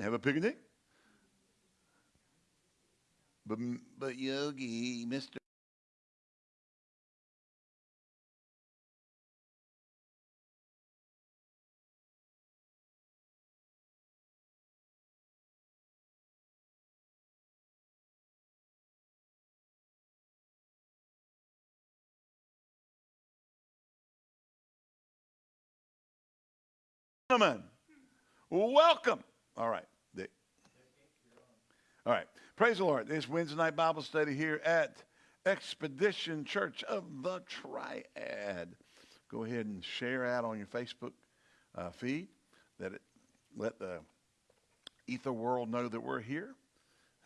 Have a picnic? But, but Yogi, Mr. Gentlemen, welcome. All right. All right, praise the Lord. This Wednesday night Bible study here at Expedition Church of the Triad. Go ahead and share out on your Facebook uh, feed that it let the ether world know that we're here.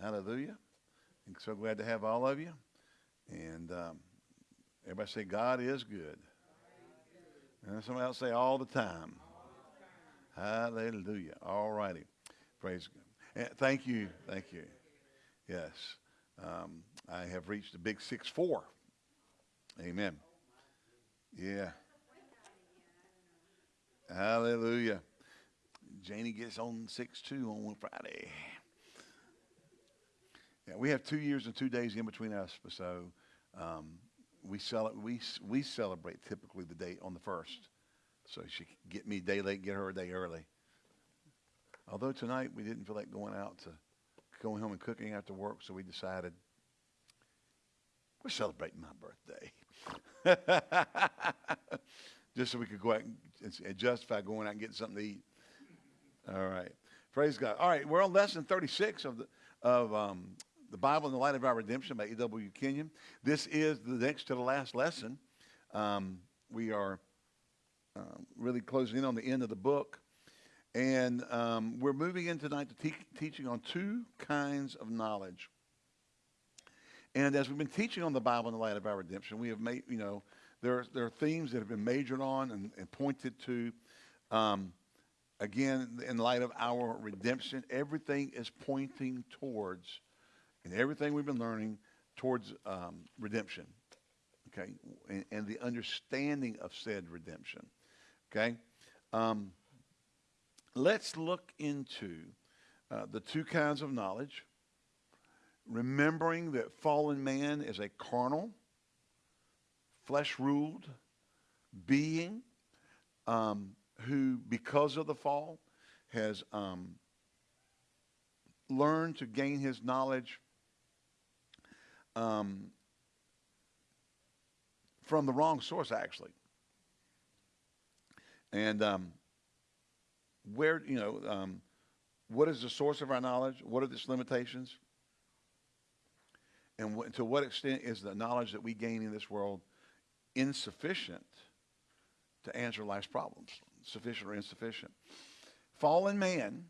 Hallelujah. So glad to have all of you. And um, everybody say, God is good. And somebody else say, all the time. Hallelujah. All righty. Praise God. Thank you. Thank you. Yes. Um, I have reached the big six four. Amen. Yeah. Hallelujah. Janie gets on six two on Friday. Yeah, we have two years and two days in between us, so um, we, cel- we, we celebrate typically the date on the first. So she get me day late, get her a day early. Although tonight we didn't feel like going out to going home and cooking after work, so we decided we're celebrating my birthday. Just so we could go out and, justify going out and getting something to eat. All right. Praise God. All right, we're on lesson 36 of the of um, the Bible in the Light of Our Redemption by E.W. Kenyon. This is the next to the last lesson. Um, we are um, really closing in on the end of the book. And um, we're moving in tonight to te- teaching on two kinds of knowledge. And as we've been teaching on the Bible in the light of our redemption, we have made, you know, there are, there are themes that have been majored on and, and pointed to. Um, again, in light of our redemption, everything is pointing towards, and everything we've been learning towards um, redemption, okay, and, and, the understanding of said redemption. Okay? Um, let's look into uh, the two kinds of knowledge. Remembering that fallen man is a carnal, flesh ruled being um, who, because of the fall, has um, learned to gain his knowledge um, from the wrong source, actually. And um, where, you know, um, what is the source of our knowledge? What are its limitations? And wh- to what extent is the knowledge that we gain in this world insufficient to answer life's problems? Sufficient or insufficient? Fallen man,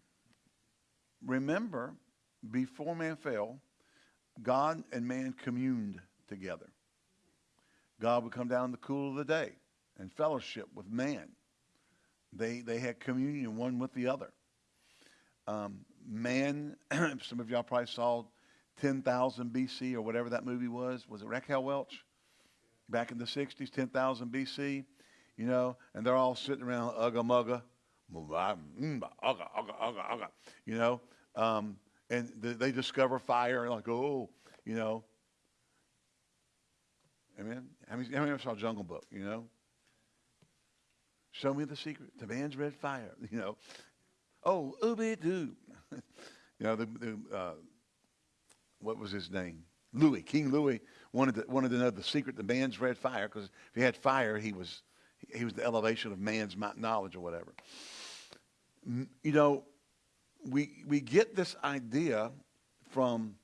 remember, before man fell, God and man communed together. God would come down in the cool of the day and fellowship with man. They, they had communion one with the other. Um, man, some of y'all probably saw 10,000 BC or whatever that movie was. Was it Raquel Welch? Back in the 60s, 10,000 BC, you know, and they're all sitting around ugga mugga, you know, um, and they discover fire and like, oh, you know. Amen. How many, how many saw Jungle Book, you know? Show me the secret. The man's red fire, you know. Oh, ooby doo. you know, the, the uh, what was his name? Louis, King Louis wanted to, wanted to know the secret the man's red fire because if he had fire, he was, he was the elevation of man's knowledge or whatever. You know, we, we get this idea from,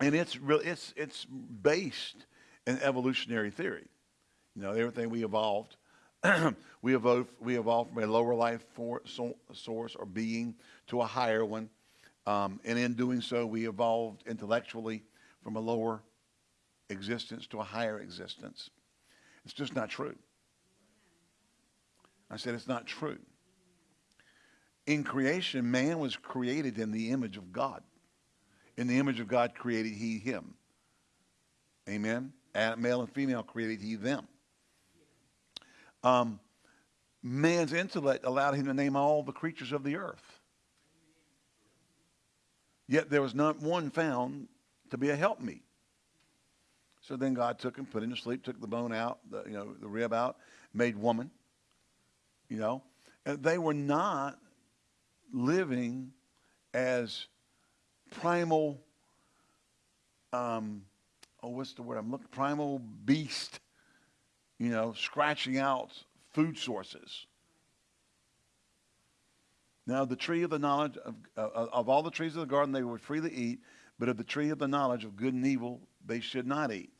and it's, real, it's, it's based in evolutionary theory. You know, everything we evolved we, evolved, we evolved from a lower life for, so, source or being to a higher one. Um, and in doing so, we evolved intellectually from a lower existence to a higher existence. It's just not true. I said it's not true. In creation, man was created in the image of God. In the image of God created he him. Amen. Male and female created he them. Um, man's intellect allowed him to name all the creatures of the earth. Yet there was not one found to be a helpmeet. So then God took him, put him to sleep, took the bone out, the, you know, the rib out, made woman. You know, and they were not living as primal. Um, oh, what's the word I'm looking? Primal beast. You know, scratching out food sources. Now, the tree of the knowledge of, uh, of all the trees of the garden they would freely eat, but of the tree of the knowledge of good and evil they should not eat.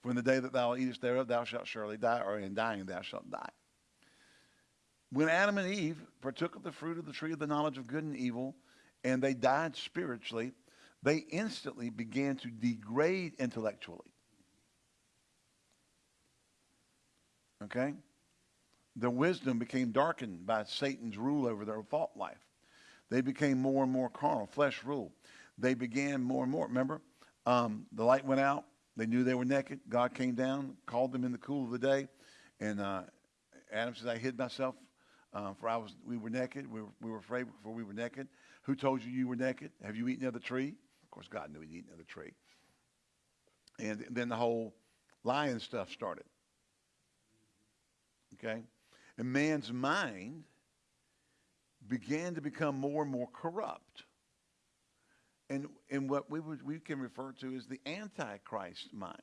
For in the day that thou eatest thereof, thou shalt surely die, or in dying thou shalt die. When Adam and Eve partook of the fruit of the tree of the knowledge of good and evil, and they died spiritually, they instantly began to degrade intellectually. Okay? Their wisdom became darkened by Satan's rule over their thought life. They became more and more carnal, flesh rule. They began more and more. Remember, um, the light went out. They knew they were naked. God came down, called them in the cool of the day, and uh, Adam says, "I hid myself, uh, for I was we were naked. We were, we were afraid before we were naked. Who told you you were naked? Have you eaten of the tree? Of course, God knew he'd eaten of the tree. And then the whole lion stuff started. Okay, and man's mind began to become more and more corrupt. And, and what we, would, we can refer to as the Antichrist mind,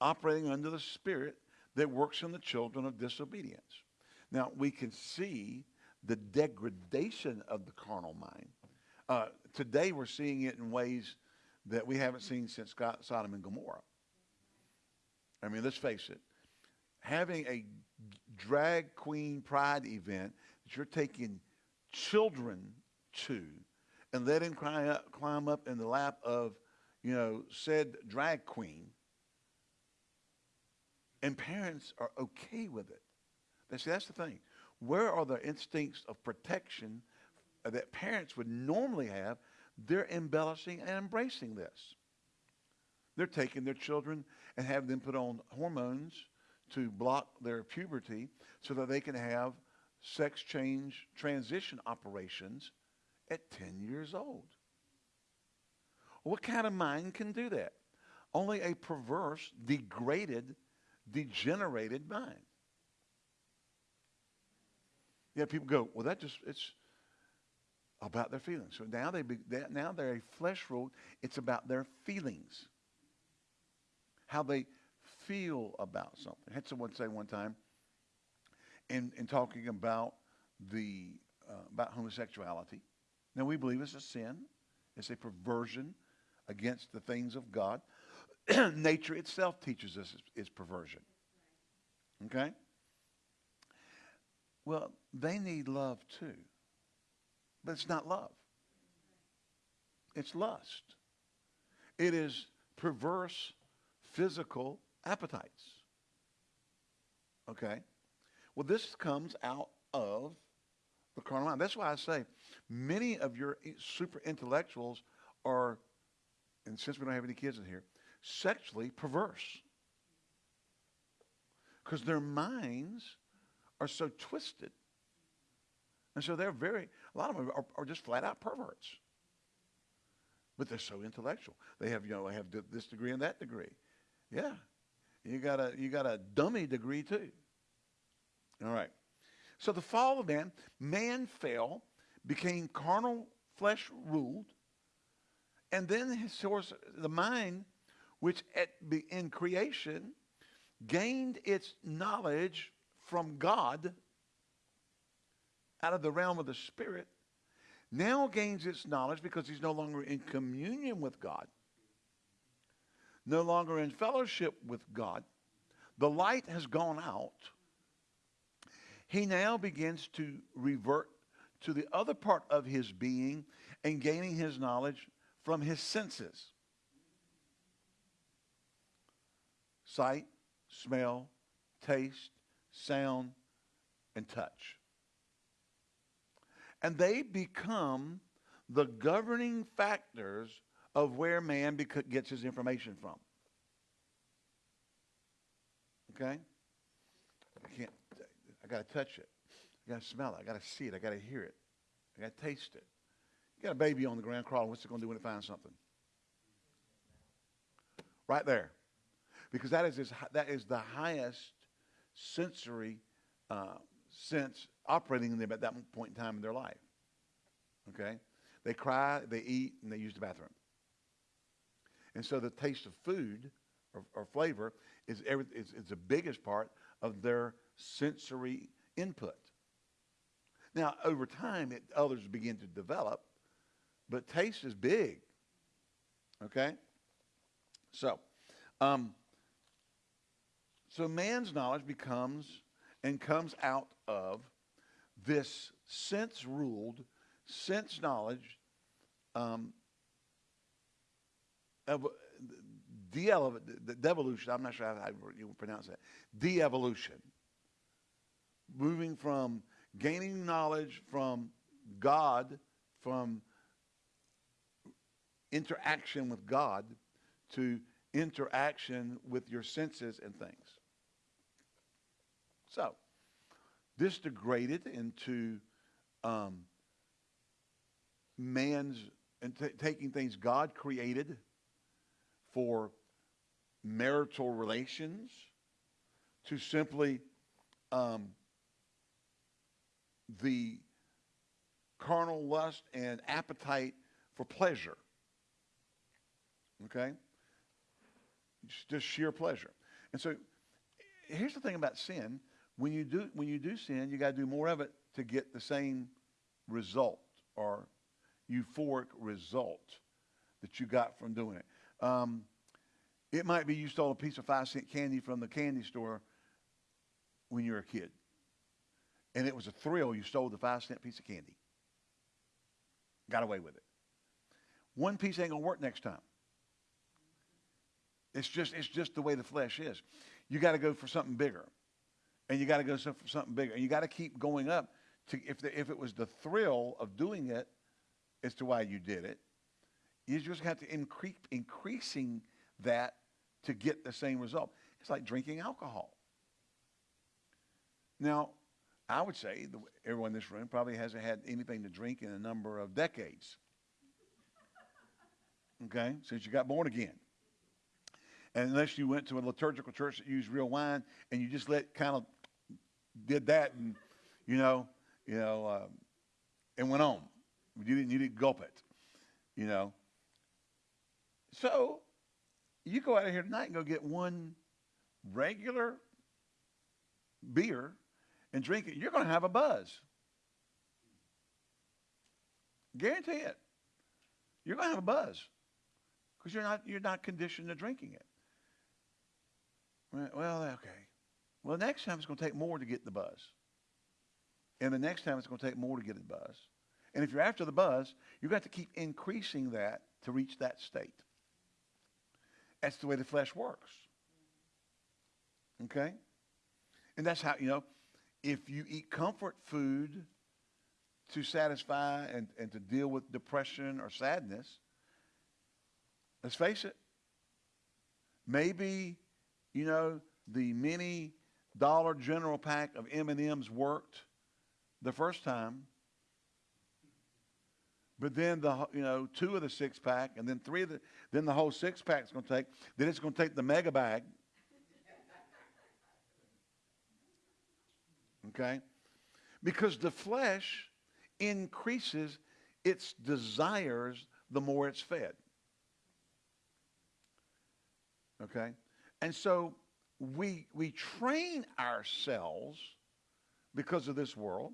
operating under the spirit that works in the children of disobedience. Now, we can see the degradation of the carnal mind. Uh, today, we're seeing it in ways that we haven't seen since Sodom and Gomorrah. I mean, let's face it. Having a drag queen pride event that you're taking children to and let him climb up, climb up in the lap of, you know, said drag queen. And parents are okay with it. See, that's the thing. Where are the instincts of protection that parents would normally have? They're embellishing and embracing this. They're taking their children and have them put on hormones to block their puberty so that they can have sex change transition operations at 10 years old. What kind of mind can do that? Only a perverse, degraded, degenerated mind. Yeah, people go, well, that just, it's about their feelings. So now, they be, now they're a flesh rule. It's about their feelings. How they feel about something. I had someone say one time, in, in talking about the uh, about homosexuality. Now we believe it's a sin. It's a perversion against the things of God. Nature itself teaches us it's, it's perversion. Okay? Well, they need love too. But it's not love. It's lust. It is perverse physical appetites. Okay? Well, this comes out of the carnal mind. That's why I say many of your super intellectuals are, and since we don't have any kids in here, sexually perverse. Because their minds are so twisted. And so they're very, a lot of them are, are just flat out perverts. But they're so intellectual. They have, you know, they have this degree and that degree. Yeah. You got a, you got a dummy degree too. All right. So the fall of man, man fell, became carnal, flesh ruled, and then his source, the mind, which at, in creation gained its knowledge from God out of the realm of the spirit, now gains its knowledge because he's no longer in communion with God, no longer in fellowship with God. The light has gone out he now begins to revert to the other part of his being and gaining his knowledge from his senses sight, smell, taste, sound, and touch. And they become the governing factors of where man gets his information from. Okay? I can't I got to touch it. I got to smell it. I got to see it. I got to hear it. I got to taste it. You got a baby on the ground crawling. What's it going to do when it finds something? Right there. Because that is, his, that is the highest sensory uh, sense operating in them at that point in time in their life. Okay? They cry, they eat, and they use the bathroom. And so the taste of food or, or flavor is, every, is, is the biggest part of their sensory input. Now, over time, it, others begin to develop, but taste is big. Okay? So, um, so man's knowledge becomes and comes out of this sense ruled, sense knowledge, um, the devolution, I'm not sure how you pronounce that, de-evolution. Moving from gaining knowledge from God, from interaction with God, to interaction with your senses and things. So, this degraded into um, man's and taking things God created for marital relations to simply um, the carnal lust and appetite for pleasure. Okay? Just sheer pleasure. And so here's the thing about sin. When you do, when you do sin, you got to do more of it to get the same result or euphoric result that you got from doing it. Um, it might be you stole a piece of five cent candy from the candy store when you were a kid. And it was a thrill. You stole the five cent piece of candy. Got away with it. One piece ain't to work next time. It's just, it's just the way the flesh is. You got to go for something bigger. And you got to go for something bigger. And you got to keep going up. To, if, the, if it was the thrill of doing it as to why you did it, you just have to increase increasing that to get the same result. It's like drinking alcohol. Now, I would say the, everyone in this room probably hasn't had anything to drink in a number of decades. Okay, since you got born again. And unless you went to a liturgical church that used real wine and you just let kind of did that and you know, you know, um, and went on. You didn't you didn't gulp it, you know. So you go out of here tonight and go get one regular beer and drink it, you're going to have a buzz. Guarantee it. You're going to have a buzz because you're not, you're not conditioned to drinking it. Well, okay. Well, next time it's going to take more to get the buzz. And the next time it's going to take more to get the buzz. And if you're after the buzz, you've got to keep increasing that to reach that state. That's the way the flesh works. Okay? And that's how, you know, if you eat comfort food to satisfy and, and to deal with depression or sadness, let's face it, maybe, you know, the many dollar general pack of M&Ms worked the first time, but then the you know two of the six pack, and then three of the then the whole six pack is going to take. Then it's going to take the mega bag. Okay, because the flesh increases its desires the more it's fed. Okay, and so we we train ourselves because of this world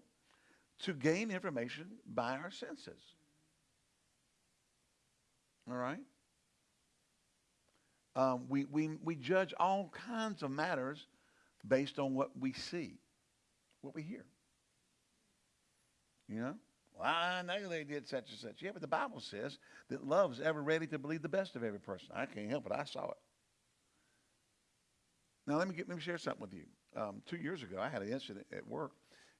to gain information by our senses. All right? Um, we, we, we judge all kinds of matters based on what we see, what we hear. You know? Well, I know they did such and such. Yeah, but the Bible says that love is ever ready to believe the best of every person. I can't help it. I saw it. Now, let me, get, let me share something with you. Um, two years ago, I had an incident at work.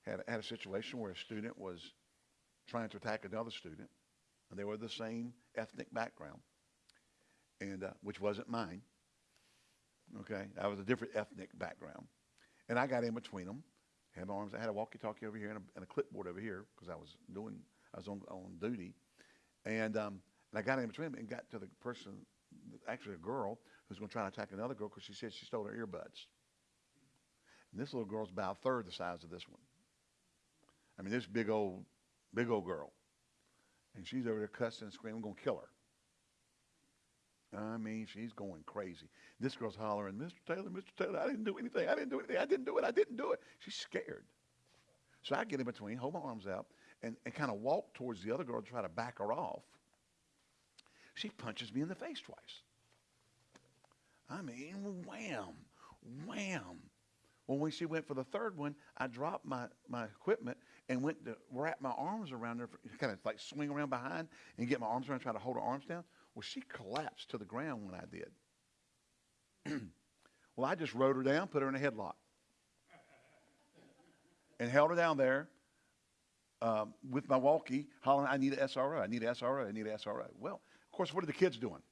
Had, had a situation where a student was trying to attack another student they were the same ethnic background, and uh, which wasn't mine. Okay, I was a different ethnic background, and I got in between them. Had my arms. I had a walkie-talkie over here and a, and a clipboard over here because I was doing. I was on on duty, And, um, and I got in between them and got to the person, actually a girl, who's going to try to attack another girl because she said she stole her earbuds. And this little girl's about a third the size of this one. I mean, this big old, big old girl. And she's over there cussing and screaming, I'm going to kill her. I mean, she's going crazy. This girl's hollering, Mr. Taylor, Mr. Taylor, I didn't do anything. I didn't do anything. I didn't do it. I didn't do it. She's scared. So I get in between, hold my arms out, and, and kind of walk towards the other girl to try to back her off. She punches me in the face twice. I mean, wham, wham. Well, when she went for the third one, I dropped my, my equipment and went to wrap my arms around her, kind of like swing around behind and get my arms around, try to hold her arms down. Well, she collapsed to the ground when I did. well, I just rode her down, put her in a headlock, and held her down there um, with my walkie, hollering, I need an SRO, I need an SRO, I need an SRO. Well, of course, what are the kids doing?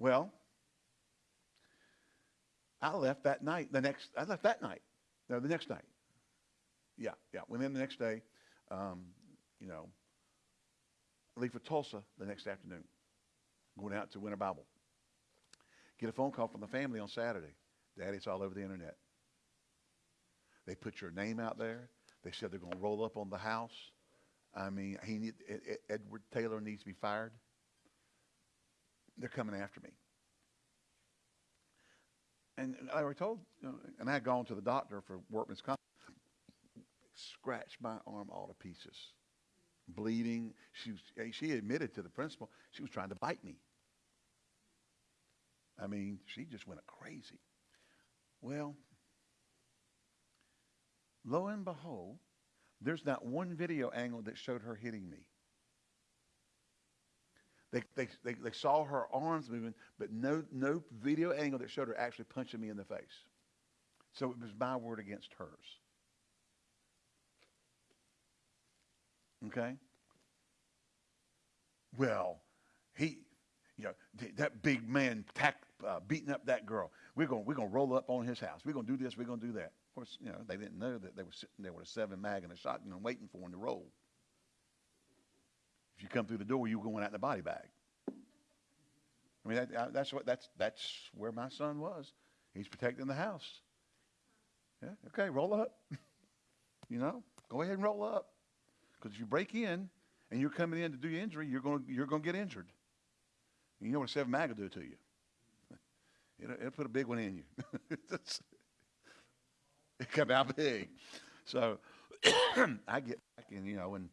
Well, I left that night. The next, I left that night. No, the next night. Yeah, yeah. Went in the next day. Um, you know, leave for Tulsa the next afternoon. Going out to Winter Bible. Get a phone call from the family on Saturday. Daddy, it's all over the internet. They put your name out there. They said they're going to roll up on the house. I mean, he need, Edward Taylor needs to be fired. They're coming after me. And I already told, you know, and I had gone to the doctor for workman's comp. Scratched my arm all to pieces, bleeding. She eh, she admitted to the principal she was trying to bite me. I mean, she just went crazy. Well, lo and behold, there's not one video angle that showed her hitting me. They, they, they, they, saw her arms moving, but no, no video angle that showed her actually punching me in the face. So it was my word against hers. Okay? Well, he, you know, that big man tack, uh, beating up that girl. We're going we're gonna roll up on his house. We're going to do this. We're going to do that. Of course, you know, they didn't know that they were sitting there with a seven mag and a shotgun waiting for him to roll. If you come through the door, you're going out in the body bag. I mean, that, that's what that's that's where my son was. He's protecting the house. Yeah, okay, roll up. you know, go ahead and roll up. Because if you break in and you're coming in to do your injury, you're going you're to get injured. You know what a seven mag will do to you? It'll, it'll put a big one in you. it come out big. So I get back and you know and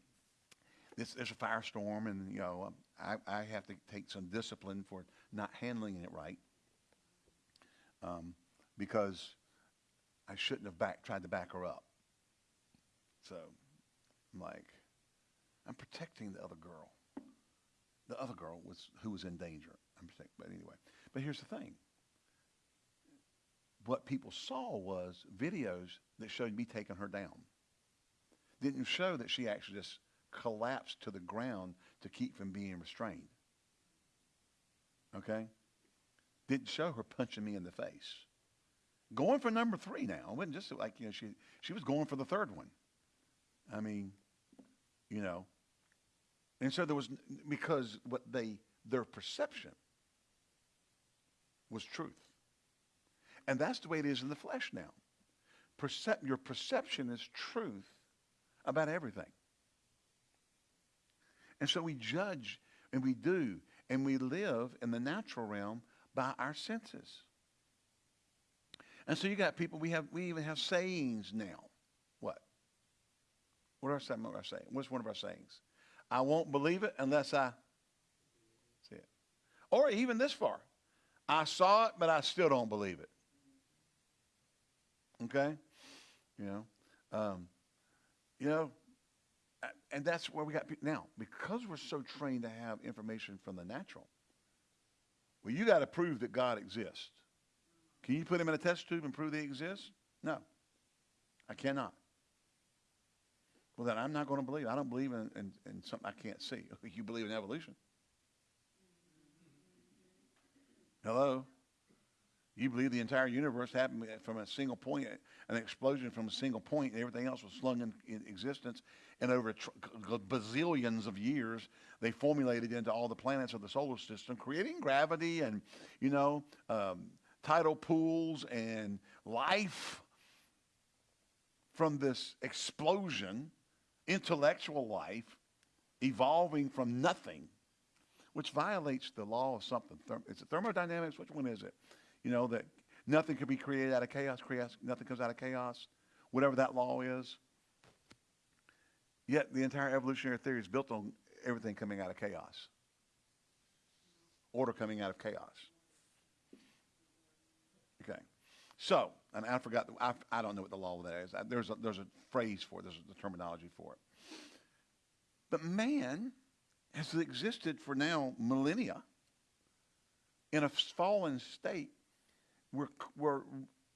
there's a firestorm, and you know, I, I have to take some discipline for not handling it right um, because I shouldn't have back, tried to back her up. So I'm like, I'm protecting the other girl. The other girl was who was in danger. I'm protecting, but anyway. But here's the thing. What people saw was videos that showed me taking her down. Didn't show that she actually just collapsed to the ground to keep from being restrained. Okay? Didn't show her punching me in the face. Going for number three now. It wasn't just like, you know, she, she was going for the third one. I mean, you know. And so there was, because what they, their perception was truth. And that's the way it is in the flesh now. Percep- your perception is truth about everything. And so we judge and we do and we live in the natural realm by our senses. And so you got people, we have we even have sayings now. What? What are some of our sayings? What's one of our sayings? I won't believe it unless I see it. Or even this far. I saw it, but I still don't believe it. Okay? You know? Um, you know, and that's where we got now because we're so trained to have information from the natural. Well, you got to prove that God exists. Can you put him in a test tube and prove he exists? No, I cannot. Well, then I'm not going to believe. I don't believe in, in, in something I can't see. You believe in evolution. Hello? You believe the entire universe happened from a single point, an explosion from a single point, and everything else was slung in, in existence. And over tr- bazillions of years, they formulated into all the planets of the solar system, creating gravity and, you know, um, tidal pools and life from this explosion, intellectual life, evolving from nothing, which violates the law of something. Therm- is it thermodynamics? Which one is it? You know, that nothing can be created out of chaos, chaos, nothing comes out of chaos, whatever that law is. Yet the entire evolutionary theory is built on everything coming out of chaos, order coming out of chaos. Okay. So, and I forgot, I, I don't know what the law of that is. There's a, there's a phrase for it, there's a terminology for it. But man has existed for now millennia in a fallen state where,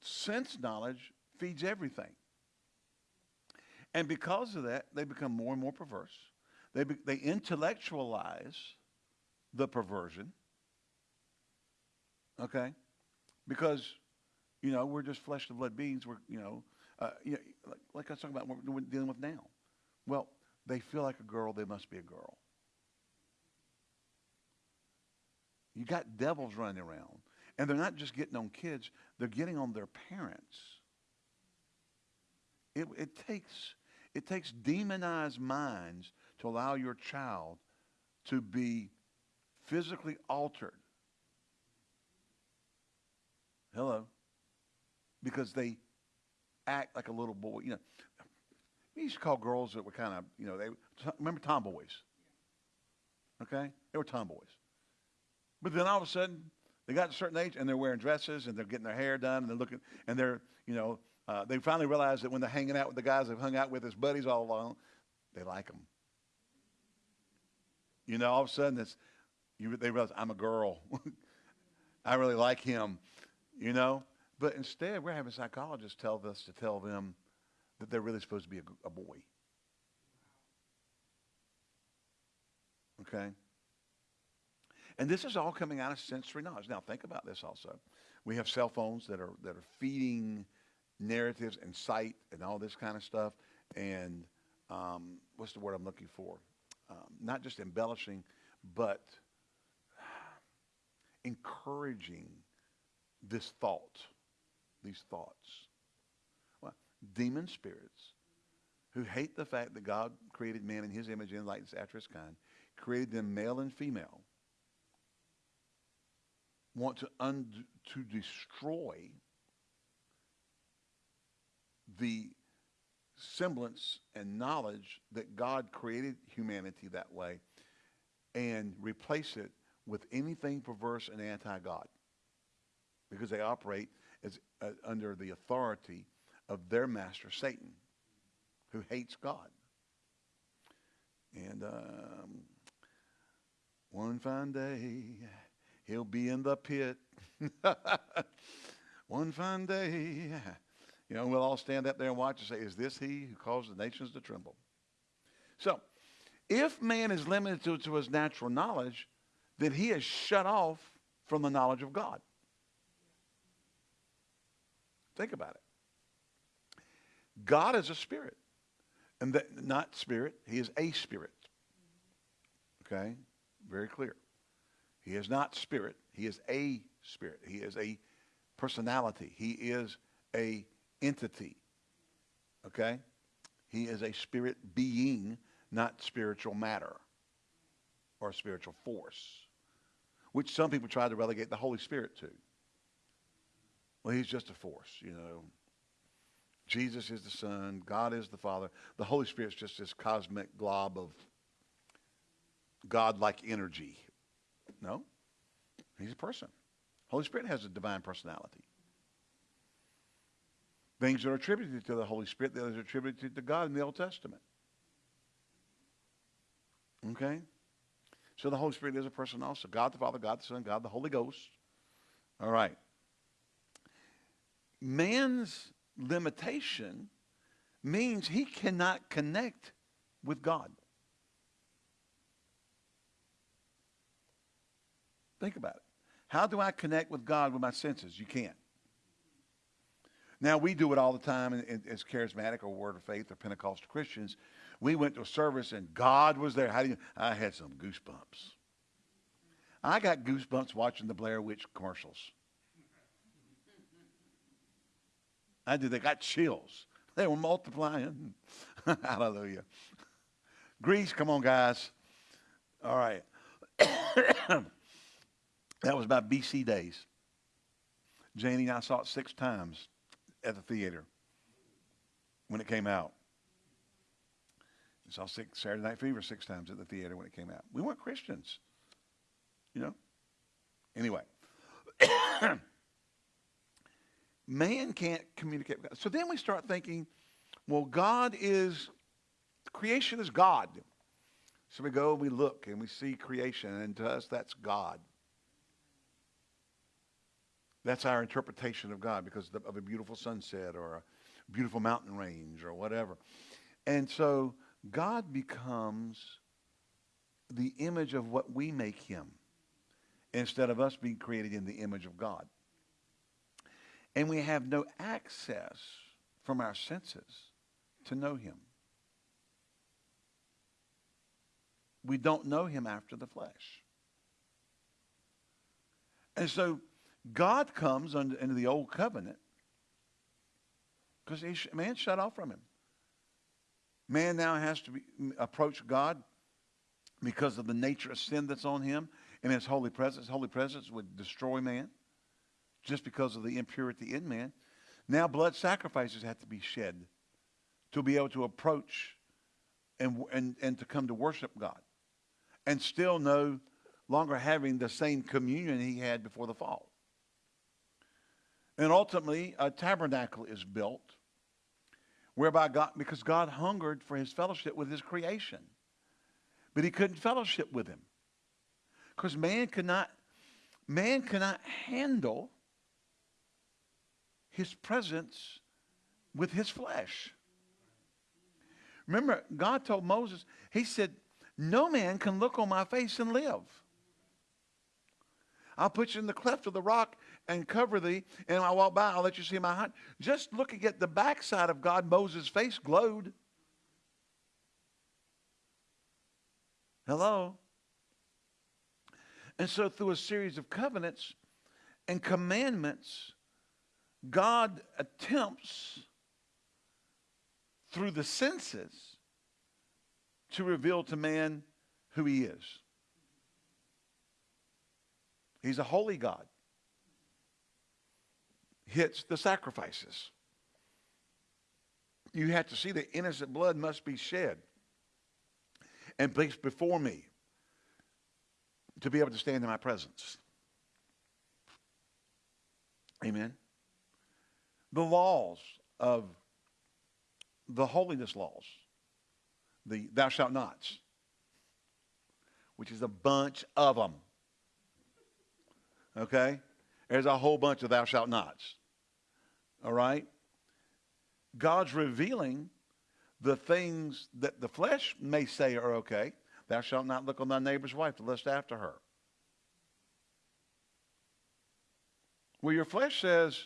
sense knowledge feeds everything. And because of that, they become more and more perverse. They, be, they intellectualize the perversion. Okay? Because, you know, we're just flesh and blood beings. We're, you know, uh, you know like, like I was talking about what we're dealing with now. Well, they feel like a girl, they must be a girl. You got devils running around. And they're not just getting on kids, they're getting on their parents. It, it, takes, it takes demonized minds to allow your child to be physically altered. Hello. Because they act like a little boy. You know, we used to call girls that were kind of, you know, they remember tomboys. Okay? They were tomboys. But then all of a sudden, they got a certain age and they're wearing dresses and they're getting their hair done and they're looking and they're you know uh, they finally realize that when they're hanging out with the guys they've hung out with as buddies all along, they like them. You know, all of a sudden it's you, they realize I'm a girl. I really like him. You know, but instead we're having psychologists tell us to tell them that they're really supposed to be a, a boy. Okay. And this is all coming out of sensory knowledge. Now, think about this also. We have cell phones that are, that are feeding narratives and sight and all this kind of stuff. And um, what's the word I'm looking for? Um, not just embellishing, but encouraging this thought, these thoughts. Well, demon spirits who hate the fact that God created man in his image and likeness after his kind, created them male and female, want to, und- to destroy the semblance and knowledge that God created humanity that way and replace it with anything perverse and anti-God because they operate as, uh, under the authority of their master Satan who hates God. And um, one fine day, He'll be in the pit. One fine day. You know, we'll all stand up there and watch and say, Is this he who caused the nations to tremble? So, if man is limited to, to his natural knowledge, then he is shut off from the knowledge of God. Think about it. God is a spirit. And that, not spirit, he is a spirit. Okay? Very clear. He is not spirit. He is a spirit. He is a personality. He is a entity. Okay? He is a spirit being, not spiritual matter or spiritual force, which some people try to relegate the Holy Spirit to. Well, he's just a force, you know. Jesus is the Son. God is the Father. The Holy Spirit's just this cosmic glob of God-like energy no. He's a person. Holy Spirit has a divine personality. Things that are attributed to the Holy Spirit that are attributed to God in the Old Testament. Okay? So the Holy Spirit is a person also. God the Father, God the Son, God the Holy Ghost. All right. Man's limitation means he cannot connect with God. Think about it. How do I connect with God with my senses? You can't. Now, we do it all the time as charismatic or Word of Faith or Pentecostal Christians. We went to a service and God was there. How do you? I had some goosebumps. I got goosebumps watching the Blair Witch commercials. I did. They got chills. They were multiplying. Hallelujah. Grease, come on, guys. All right. that was about BC days. Janie and I saw it six times at the theater when it came out. We saw six, Saturday Night Fever six times at the theater when it came out. We weren't Christians, you know. Anyway, man can't communicate with God. So then we start thinking, well, God is, creation is God. So we go and we look and we see creation, and to us, that's God. That's our interpretation of God because of a beautiful sunset or a beautiful mountain range or whatever. And so God becomes the image of what we make him instead of us being created in the image of God. And we have no access from our senses to know him. We don't know him after the flesh. And so God comes under, into the old covenant because man shut off from him. Man now has to be, approach God because of the nature of sin that's on him and his holy presence. Holy presence would destroy man just because of the impurity in man. Now blood sacrifices have to be shed to be able to approach and, and, and to come to worship God and still no longer having the same communion he had before the fall. And ultimately, a tabernacle is built whereby God, because God hungered for his fellowship with his creation. But he couldn't fellowship with him. Because man cannot, man cannot handle his presence with his flesh. Remember, God told Moses, he said, no man can look on my face and live. I'll put you in the cleft of the rock and cover thee, and I walk by, I'll let you see my heart. Just looking at the backside of God, Moses' face glowed. Hello? And so through a series of covenants and commandments, God attempts through the senses to reveal to man who he is. He's a holy God hits the sacrifices. You have to see that innocent blood must be shed and placed before me to be able to stand in my presence. Amen. The laws of the holiness laws, the thou shalt nots, which is a bunch of them. Okay? There's a whole bunch of thou shalt nots. All right? God's revealing the things that the flesh may say are okay. Thou shalt not look on thy neighbor's wife to lust after her. Well, your flesh says,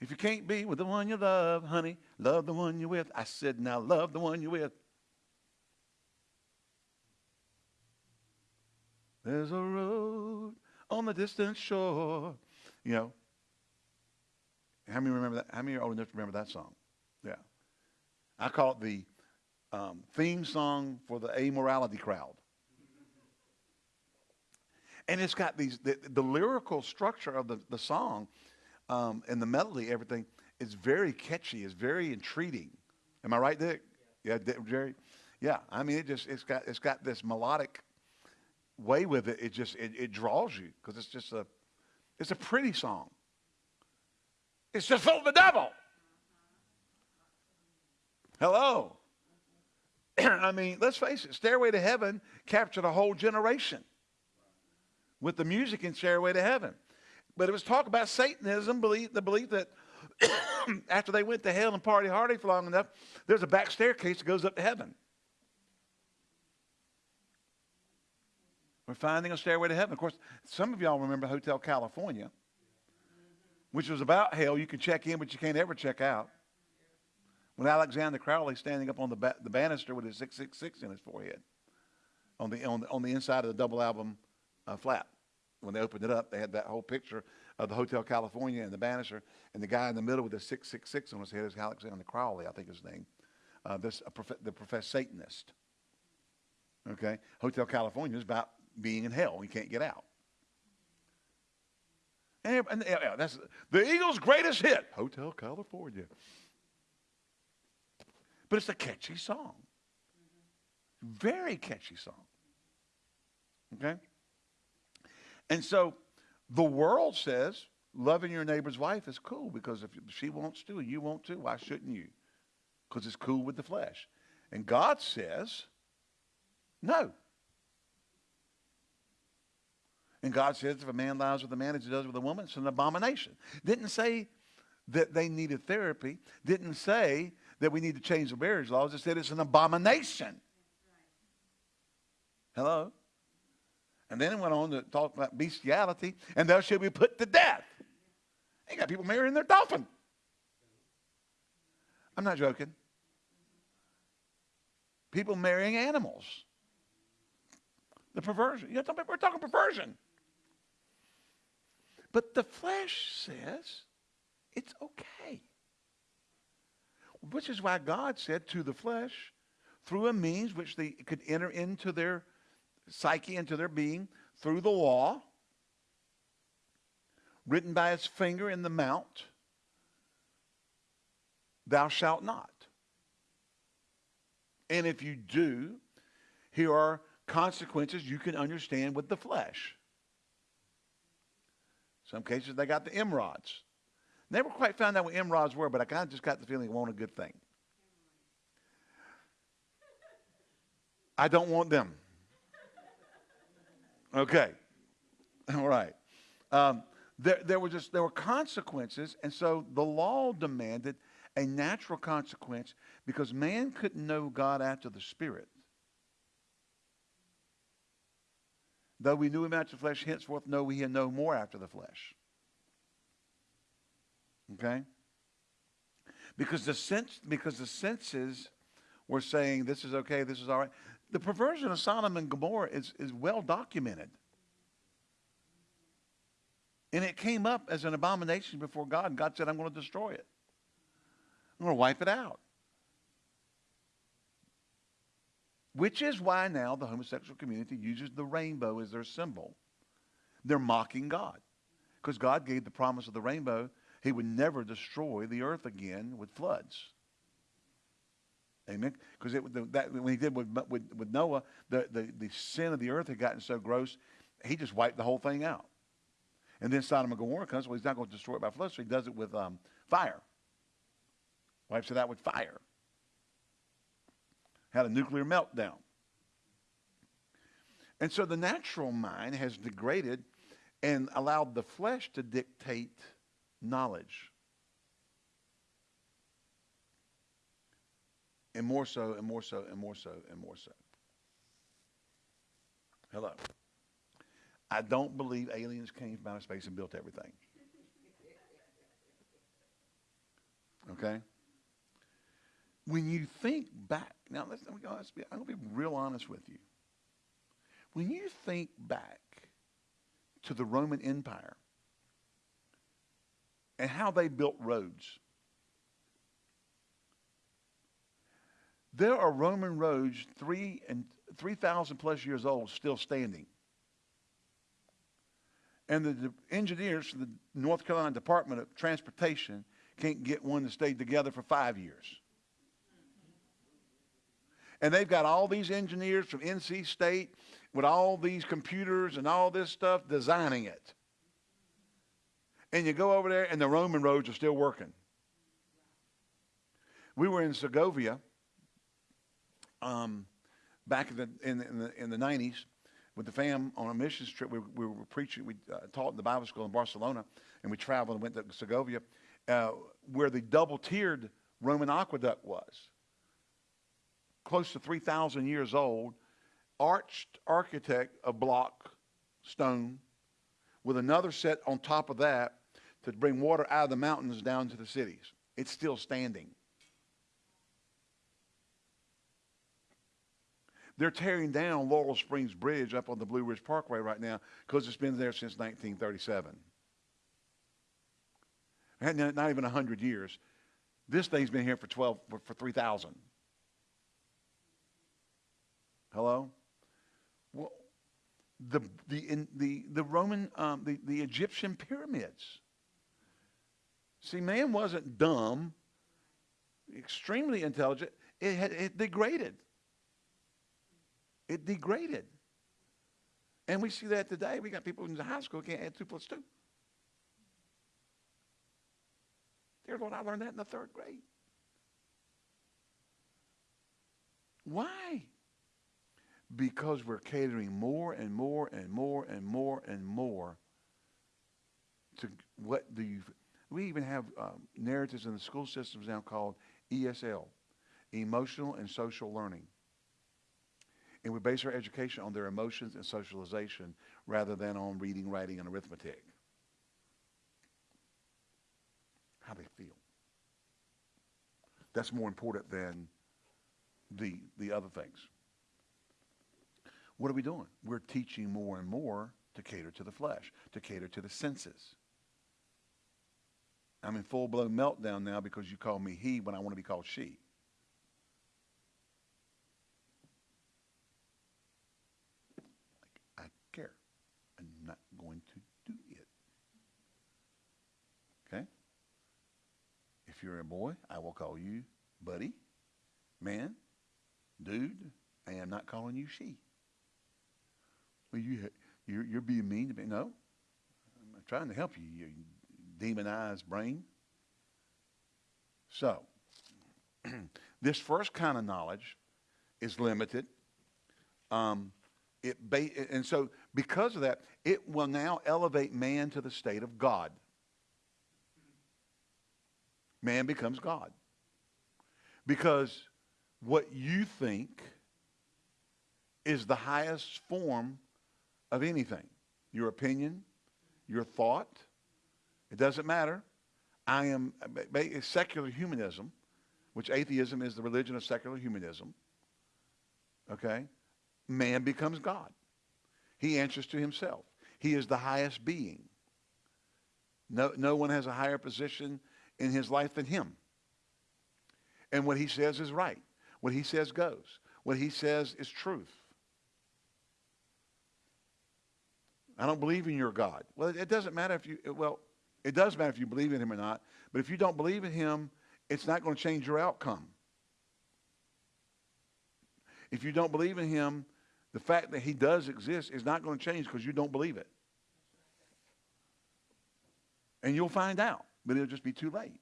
if you can't be with the one you love, honey, love the one you're with. I said, now love the one you're with. There's a road on the distant shore. You know, how many remember that? How many are old enough to remember that song? Yeah. I call it the um, theme song for the amorality crowd. And it's got these, the, the lyrical structure of the, the song um, and the melody, everything, is very catchy. It's very entreating. Am I right, Dick? Yeah, Dick, Jerry? Yeah, I mean, it just, it's got, it's got this melodic way with it. It just, it, it draws you because it's just a, it's a pretty song. It's just full of the devil. Hello. I mean, let's face it, Stairway to Heaven captured a whole generation with the music in Stairway to Heaven. But it was talk about Satanism, belief, the belief that after they went to hell and party hardy for long enough, there's a back staircase that goes up to heaven. We're finding a stairway to heaven. Of course, some of y'all remember Hotel California, which was about hell. You can check in, but you can't ever check out. With Alexander Crowley standing up on the, ba- the banister with his 666 in his forehead on the, on the, on the inside of the double album uh, flap. When they opened it up, they had that whole picture of the Hotel California and the banister, and the guy in the middle with the 666 on his head is Alexander Crowley, I think his name. Uh, this, prof- the professed Satanist. Okay? Hotel California is about being in hell. You can't get out. And, and yeah, that's the Eagles' greatest hit, Hotel California. But it's a catchy song. Very catchy song. Okay? And so the world says loving your neighbor's wife is cool because if she wants to and you want to, why shouldn't you? Because it's cool with the flesh. And God says, no. And God says if a man lies with a man as he does with a woman, it's an abomination. Didn't say that they needed therapy. Didn't say that we need to change the marriage laws. It said it's an abomination. Hello? And then it went on to talk about bestiality, and thou shalt be put to death. They got people marrying their dolphin. I'm not joking. People marrying animals. The perversion. You know, we're talking perversion. But the flesh says it's okay. Which is why God said to the flesh, through a means which they could enter into their psyche, into their being, through the law, written by his finger in the mount, thou shalt not. And if you do, here are consequences you can understand with the flesh. Some cases they got the emerods. Never quite found out what emerods were, but I kind of just got the feeling it wasn't a good thing. I don't want them. Okay. All right. Um, there, there were just there were consequences, and so the law demanded a natural consequence because man couldn't know God after the Spirit. Though we knew him after the flesh, henceforth know we him no more after the flesh. Okay? Because the sense because the senses were saying this is okay, this is all right. The perversion of Sodom and Gomorrah is, is well documented. And it came up as an abomination before God. God said, I'm going to destroy it. I'm going to wipe it out. Which is why now the homosexual community uses the rainbow as their symbol. They're mocking God. Because God gave the promise of the rainbow he would never destroy the earth again with floods. Amen. Because that when he did with, with, with Noah, the, the, the sin of the earth had gotten so gross, he just wiped the whole thing out. And then Sodom and Gomorrah comes. Well, he's not going to destroy it by flood, so he does it with um, fire. Wipes it out with fire. Had a nuclear meltdown. And so the natural mind has degraded and allowed the flesh to dictate knowledge. And more so, and more so, and more so, and more so. Hello. I don't believe aliens came from outer space and built everything. Okay? When you think back, now let's, I'm going to be real honest with you. When you think back to the Roman Empire and how they built roads, there are Roman roads three and three thousand plus years old still standing. And the, the engineers from the North Carolina Department of Transportation can't get one to stay together for five years. And they've got all these engineers from NC State with all these computers and all this stuff designing it. And you go over there and the Roman roads are still working. We were in Segovia um, back in the, in, in, the, in the 90s with the fam on a missions trip. We, we were preaching, we uh, taught in the Bible school in Barcelona, and we traveled and went to Segovia, uh, where the double tiered Roman aqueduct was. Close to 3,000 years old, arched architect of block stone with another set on top of that to bring water out of the mountains down to the cities. It's still standing. They're tearing down Laurel Springs Bridge up on the Blue Ridge Parkway right now because it's been there since 1937. Not even 100 years. This thing's been here for 12, for, for 3,000. Hello? Well, the, the, the, the Roman, um, the, the Egyptian pyramids. See, man wasn't dumb, extremely intelligent. It had it degraded. It degraded. And we see that today. We got people in the high school can't add two plus two. Dear Lord, I learned that in the third grade. Why? Because we're catering more and more and more and more and more to what do you. We even have um, narratives in the school systems now called ESL, emotional and social learning. And we base our education on their emotions and socialization rather than on reading, writing, and arithmetic. How they feel. That's more important than the, the other things. What are we doing? We're teaching more and more to cater to the flesh, to cater to the senses. I'm in full blown meltdown now because you call me he when I want to be called she. I care. I'm not going to do it. Okay? If you're a boy, I will call you buddy, man, dude. I am not calling you she. Well, you, you're, you're being mean to me. No. I'm trying to help you, you demonized brain. So, this first kind of knowledge is limited. Um, it and so, because of that, it will now elevate man to the state of God. Man becomes God. Because what you think is the highest form of anything your opinion, your thought, it doesn't matter. I am secular humanism, which atheism is the religion of secular humanism. Okay? Man becomes God. He answers to himself. He is the highest being. No, no one has a higher position in his life than him. And what he says is right. What he says goes. What he says is truth. I don't believe in your God. Well, it doesn't matter if you, well, it does matter if you believe in him or not. But if you don't believe in him, it's not going to change your outcome. If you don't believe in him, the fact that he does exist is not going to change because you don't believe it. And you'll find out, but it'll just be too late.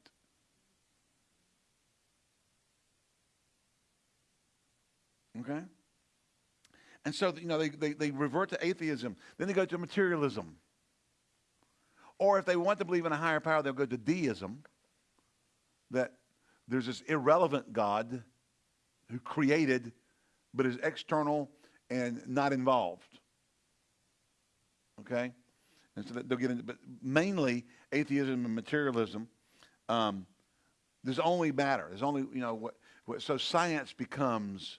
Okay? And so, you know, they, they, they revert to atheism. Then they go to materialism. Or if they want to believe in a higher power, they'll go to deism. That there's this irrelevant God who created but is external and not involved. Okay? And so they'll get into, but mainly atheism and materialism. Um, there's only matter. There's only, you know, what, what, so science becomes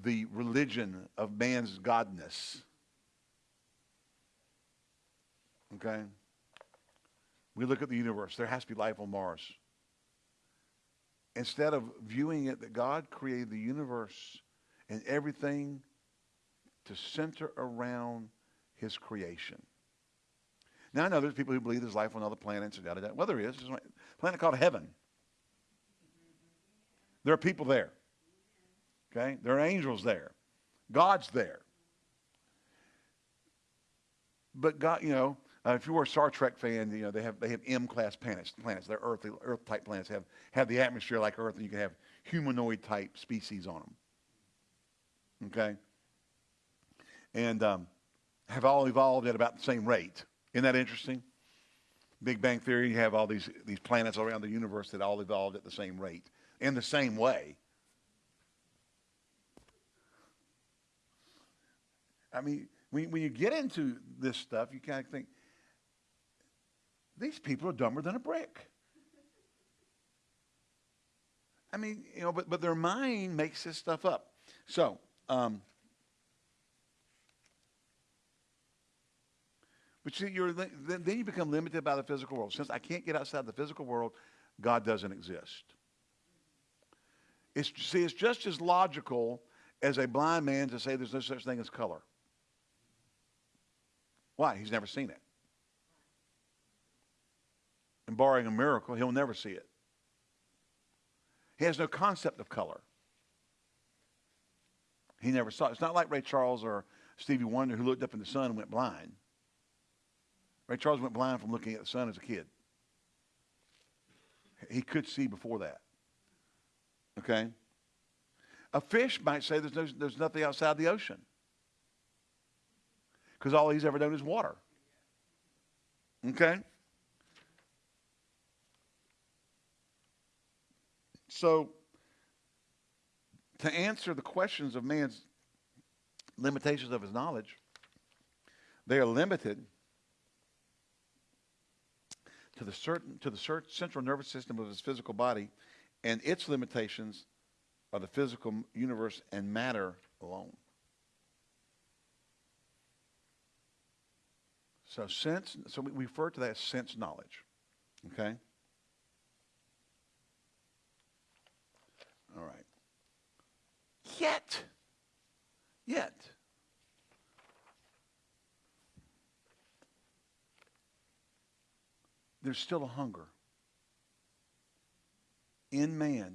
the religion of man's godness. Okay? We look at the universe. There has to be life on Mars. Instead of viewing it that God created the universe and everything to center around his creation. Now, I know there's people who believe there's life on other planets and da da da. Well, there is. There's a planet called heaven. There are people there. Okay? There are angels there. God's there. But God, you know, uh, if you were a Star Trek fan, you know they have they have M-class planets. Planets, they're Earth Earth type planets have have the atmosphere like Earth, and you can have humanoid type species on them. Okay, and um, have all evolved at about the same rate. Isn't that interesting? Big Bang Theory, you have all these these planets around the universe that all evolved at the same rate in the same way. I mean, when, when you get into this stuff, you kind of think, these people are dumber than a brick. I mean, you know, but, but their mind makes this stuff up. So, um, but you, you're, then then you become limited by the physical world. Since I can't get outside the physical world, God doesn't exist. It's, see, it's just as logical as a blind man to say there's no such thing as color. Why? He's never seen it. And barring a miracle, he'll never see it. He has no concept of color. He never saw it. It's not like Ray Charles or Stevie Wonder who looked up in the sun and went blind. Ray Charles went blind from looking at the sun as a kid. He could see before that. Okay? A fish might say there's, no, there's nothing outside the ocean because all he's ever known is water. Okay? So, to answer the questions of man's limitations of his knowledge, they are limited to the certain to the central nervous system of his physical body, and its limitations are the physical universe and matter alone. So sense, so we refer to that as sense knowledge. Okay? All right. Yet, yet, there's still a hunger in man.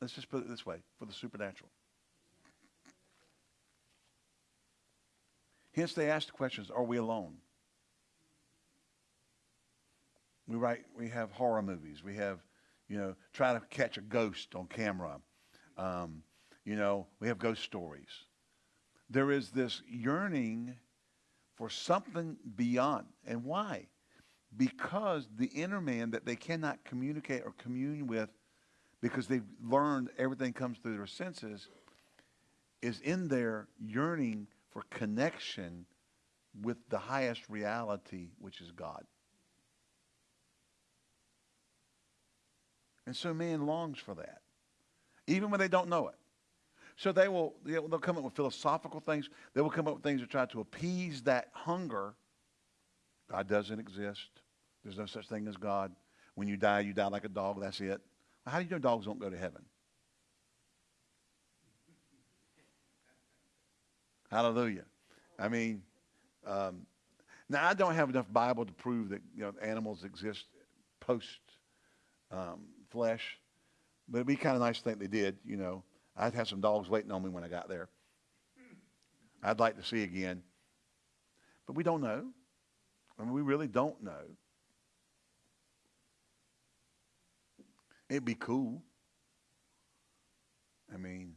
Let's just put it this way for the supernatural. Hence, they ask the questions Are we alone? We write, we have horror movies. We have, you know, try to catch a ghost on camera. Um, you know, we have ghost stories. There is this yearning for something beyond. And why? Because the inner man that they cannot communicate or commune with because they've learned everything comes through their senses is in there yearning for connection with the highest reality, which is God. And so man longs for that, even when they don't know it. So they will they'll come up with philosophical things. They will come up with things to try to appease that hunger. God doesn't exist. There's no such thing as God. When you die, you die like a dog. That's it. How do you know dogs don't go to heaven? Hallelujah. I mean, um, now I don't have enough Bible to prove that you know animals exist post um, flesh, but it'd be kind of nice to think they did. You know, I'd have some dogs waiting on me when I got there. I'd like to see again, but we don't know. I mean, we really don't know. It'd be cool. I mean,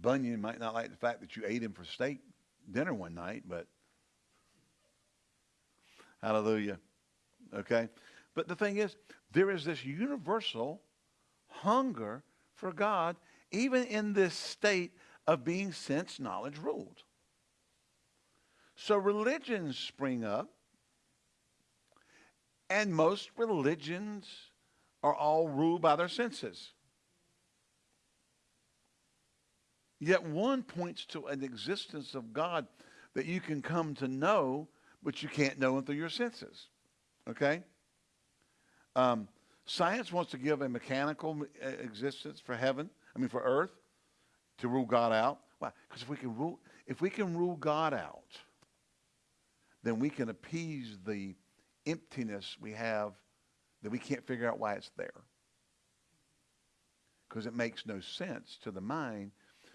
Bunyan might not like the fact that you ate him for steak dinner one night, but hallelujah. Okay? But the thing is, there is this universal hunger for God, even in this state of being sense knowledge ruled. So religions spring up, and most religions are all ruled by their senses. Yet one points to an existence of God that you can come to know, but you can't know him through your senses. Okay? Um, science wants to give a mechanical existence for heaven, I mean for earth, to rule God out. Why? Because if we can rule, if we can rule God out, then we can appease the emptiness we have that we can't figure out why it's there. Because it makes no sense to the mind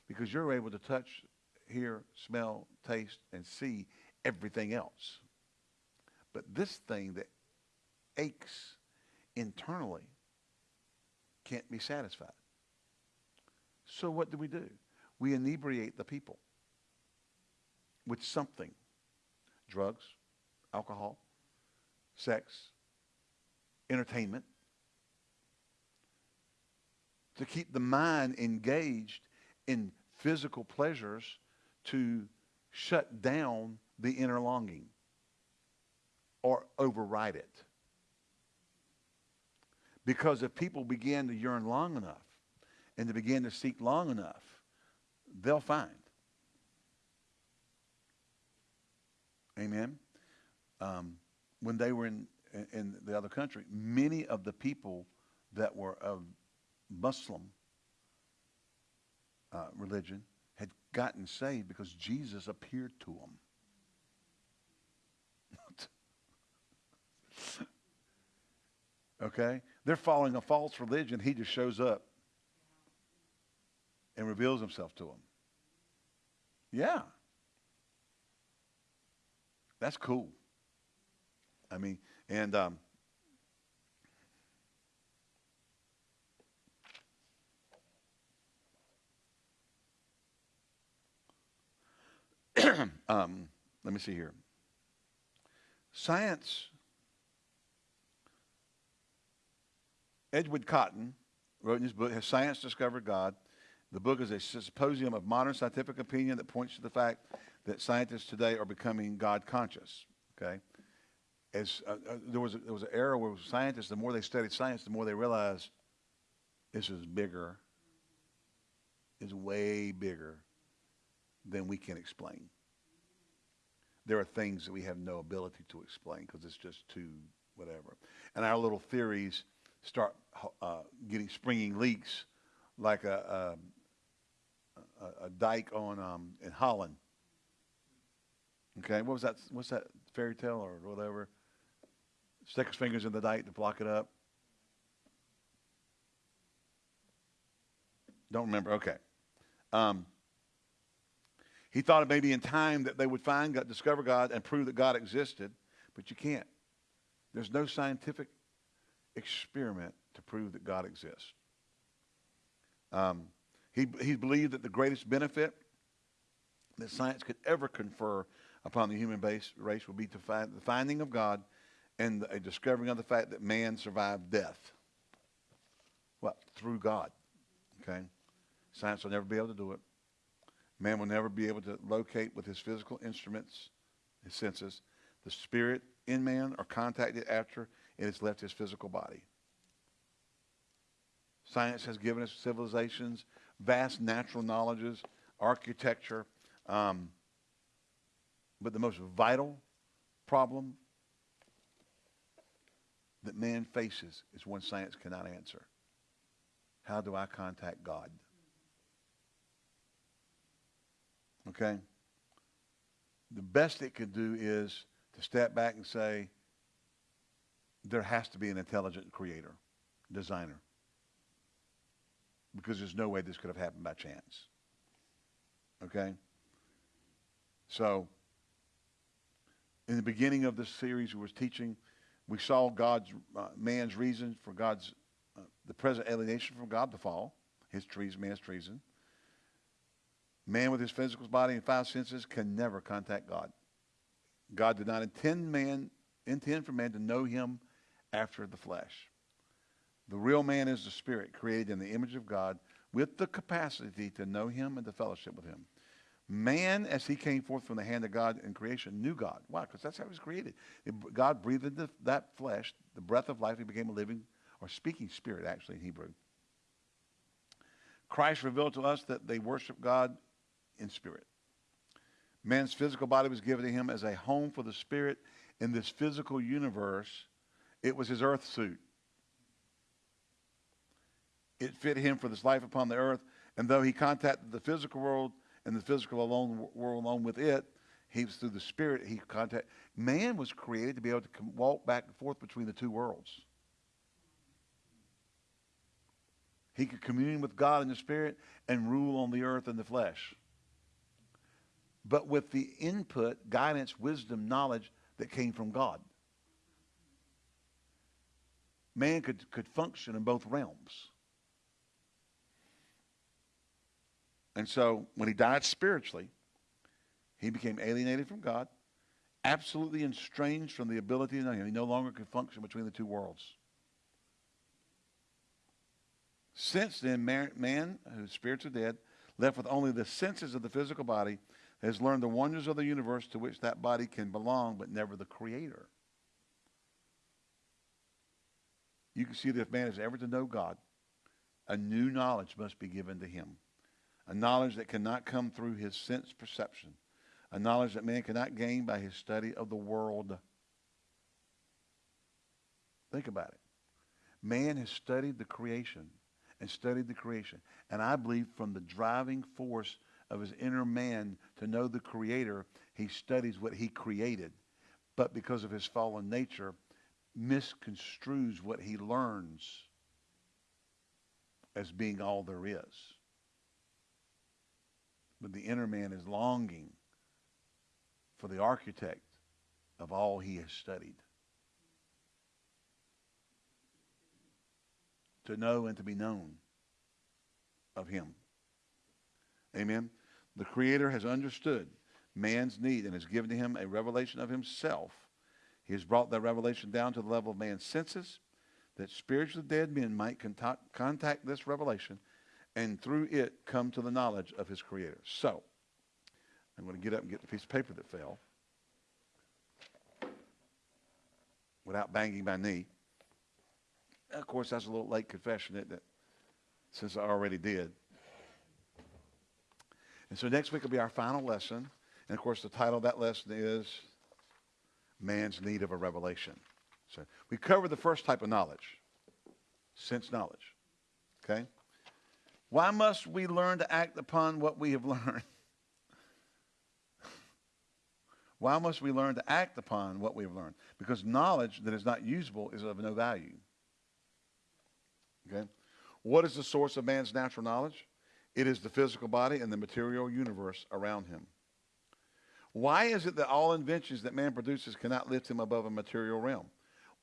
because you're able to touch, hear, smell, taste, and see everything else. But this thing that aches internally can't be satisfied. So what do we do? We inebriate the people with something. Drugs, alcohol, sex, entertainment. To keep the mind engaged in physical pleasures to shut down the inner longing or override it. Because if people begin to yearn long enough and to begin to seek long enough, they'll find. Amen. Um, when they were in, in, in the other country, many of the people that were of Muslim uh, religion had gotten saved because Jesus appeared to them. okay? They're following a false religion. He just shows up and reveals himself to them. Yeah. That's cool. I mean, and um, um, let me see here. Science, Edward Cotton wrote in his book, Has Science Discovered God? The book is a symposium of modern scientific opinion that points to the fact that scientists today are becoming God conscious. Okay? As, uh, uh, there, was a, there was an era where scientists, the more they studied science, the more they realized this is bigger, is way bigger than we can explain. There are things that we have no ability to explain because it's just too whatever. And our little theories start uh, getting springing leaks like a, a, a, a dike on um, in Holland. Okay, what was that? What's that fairy tale or whatever? Stick his fingers in the dike to block it up. Don't remember. Okay. Um, he thought it may be in time that they would find God, discover God, and prove that God existed, but you can't. There's no scientific experiment to prove that God exists. Um, he, he believed that the greatest benefit that science could ever confer upon the human base, race would be to find the finding of God and a discovering of the fact that man survived death. What? Through God. Okay? Science will never be able to do it. Man will never be able to locate with his physical instruments, his senses, the spirit in man or contact it after it has left his physical body. Science has given us civilizations, vast natural knowledges, architecture, um, but the most vital problem that man faces is one science cannot answer. How do I contact God? Okay? The best it could do is to step back and say, there has to be an intelligent creator, designer. Because there's no way this could have happened by chance. Okay? So, in the beginning of this series, we was teaching, we saw God's, uh, man's reason for God's, uh, the present alienation from God, the fall, his treason, man's treason. Man with his physical body and five senses can never contact God. God did not intend man, intend for man to know him after the flesh. The real man is the spirit created in the image of God with the capacity to know him and to fellowship with him. Man, as he came forth from the hand of God in creation, knew God. Why? Because that's how he was created. God breathed into that flesh the breath of life. He became a living or speaking spirit, actually, in Hebrew. Christ revealed to us that they worship God in spirit. Man's physical body was given to him as a home for the spirit in this physical universe. It was his earth suit. It fit him for this life upon the earth. And though he contacted the physical world and the physical alone world along with it, he was through the spirit he contact. Man was created to be able to walk back and forth between the two worlds. He could commune with God in the spirit and rule on the earth in the flesh but with the input, guidance, wisdom, knowledge that came from God. Man could, could function in both realms. And so when he died spiritually, he became alienated from God, absolutely estranged from the ability to know him. He no longer could function between the two worlds. Since then, man, man whose spirits are dead, left with only the senses of the physical body, has learned the wonders of the universe to which that body can belong, but never the creator. You can see that if man is ever to know God, a new knowledge must be given to him. A knowledge that cannot come through his sense perception. A knowledge that man cannot gain by his study of the world. Think about it. Man has studied the creation and studied the creation. And I believe from the driving force of his inner man to know the creator, he studies what he created. But because of his fallen nature, misconstrues what he learns as being all there is. But the inner man is longing for the architect of all he has studied. To know and to be known of him. Amen. The Creator has understood man's need and has given to him a revelation of himself. He has brought that revelation down to the level of man's senses that spiritually dead men might contact, this revelation and through it come to the knowledge of his creator. So, I'm going to get up and get the piece of paper that fell without banging my knee. Of course, that's a little late confession, isn't it? Since I already did. And so next week will be our final lesson. And of course, the title of that lesson is Man's Need of a Revelation. So we covered the first type of knowledge, sense knowledge. Okay? Why must we learn to act upon what we have learned? Why must we learn to act upon what we have learned? Because knowledge that is not usable is of no value. Okay? What is the source of man's natural knowledge? It is the physical body and the material universe around him. Why is it that all inventions that man produces cannot lift him above a material realm?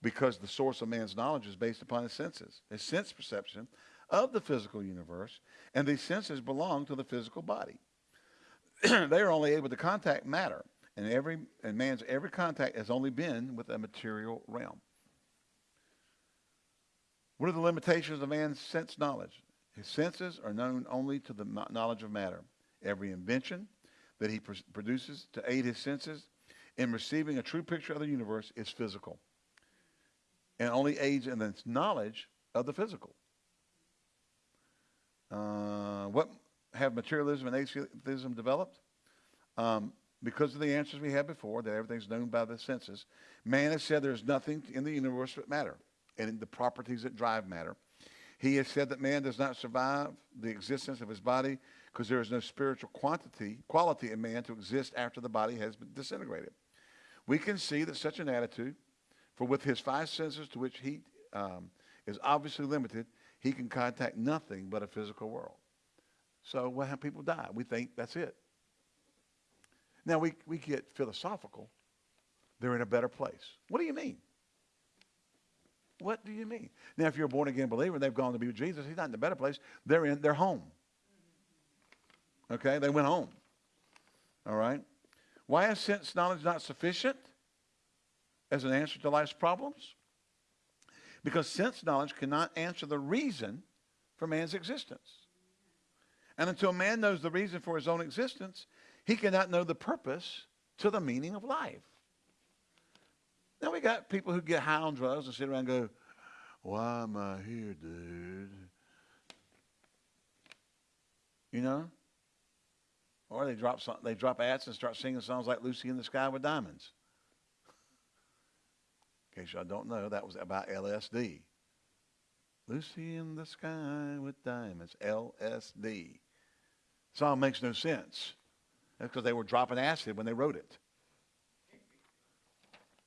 Because the source of man's knowledge is based upon his senses, his sense perception of the physical universe, and these senses belong to the physical body. they are only able to contact matter, and every and man's every contact has only been with a material realm. What are the limitations of man's sense knowledge? His senses are known only to the knowledge of matter. Every invention that he pr produces to aid his senses in receiving a true picture of the universe is physical and only aids in its knowledge of the physical. Uh, what have materialism and atheism developed? Um, because of the answers we had before, that everything's known by the senses, man has said there's nothing in the universe but matter and the properties that drive matter. He has said that man does not survive the existence of his body because there is no spiritual quantity, quality in man to exist after the body has been disintegrated. We can see that such an attitude, for with his five senses to which he um, is obviously limited, he can contact nothing but a physical world. So what when people die, we think that's it. Now we, we get philosophical. They're in a better place. What do you mean? What do you mean? Now, if you're a born again believer and they've gone to be with Jesus, he's not in a better place. They're in their home. Okay? They went home. All right? Why is sense knowledge not sufficient as an answer to life's problems? Because sense knowledge cannot answer the reason for man's existence. And until man knows the reason for his own existence, he cannot know the purpose to the meaning of life. Now we got people who get high on drugs and sit around and go, why am I here, dude? You know? Or they drop some, they drop ads and start singing songs like Lucy in the Sky with Diamonds. In case y'all don't know, that was about LSD. Lucy in the Sky with Diamonds, LSD. Song makes no sense. That's because they were dropping acid when they wrote it.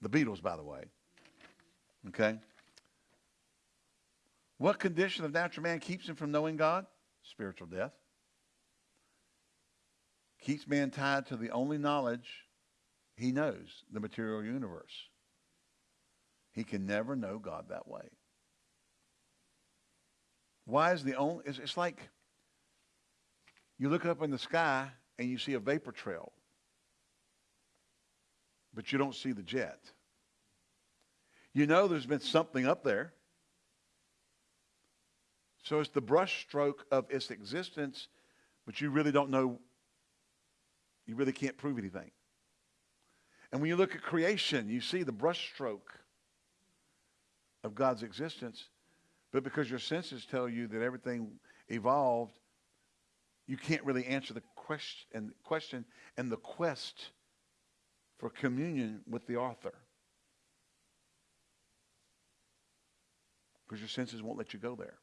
The Beatles, by the way. Okay? What condition of natural man keeps him from knowing God? Spiritual death. Keeps man tied to the only knowledge he knows, the material universe. He can never know God that way. Why is the only, it's, it's like you look up in the sky and you see a vapor trail but you don't see the jet. You know there's been something up there. So it's the brushstroke of its existence but you really don't know, you really can't prove anything. And when you look at creation, you see the brushstroke of God's existence. But because your senses tell you that everything evolved, you can't really answer the question and question and the quest for communion with the author. Because your senses won't let you go there.